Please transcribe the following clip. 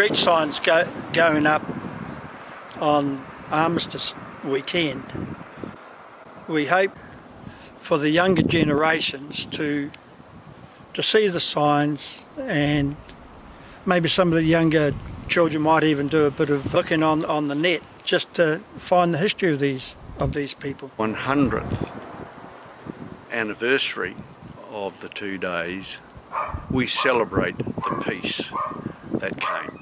street signs go, going up on Armistice weekend. We hope for the younger generations to to see the signs and maybe some of the younger children might even do a bit of looking on, on the net just to find the history of these of these people. 100th anniversary of the two days, we celebrate the peace that came.